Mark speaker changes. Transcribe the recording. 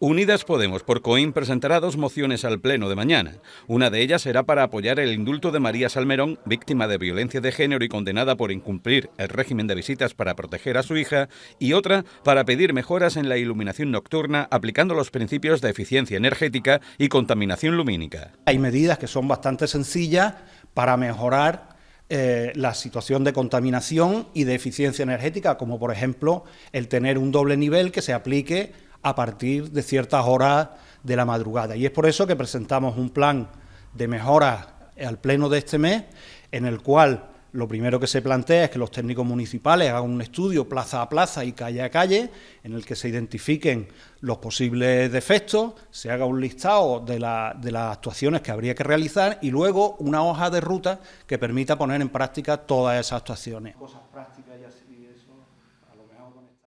Speaker 1: Unidas Podemos por Coín presentará dos mociones al Pleno de mañana. Una de ellas será para apoyar el indulto de María Salmerón, víctima de violencia de género y condenada por incumplir el régimen de visitas para proteger a su hija, y otra para pedir mejoras en la iluminación nocturna aplicando los principios de eficiencia energética y contaminación lumínica.
Speaker 2: Hay medidas que son bastante sencillas para mejorar eh, la situación de contaminación y de eficiencia energética, como por ejemplo el tener un doble nivel que se aplique a partir de ciertas horas de la madrugada. Y es por eso que presentamos un plan de mejora al pleno de este mes, en el cual lo primero que se plantea es que los técnicos municipales hagan un estudio plaza a plaza y calle a calle, en el que se identifiquen los posibles defectos, se haga un listado de, las actuaciones que habría que realizar y luego una hoja de ruta que permita poner en práctica todas esas actuaciones. Cosas prácticas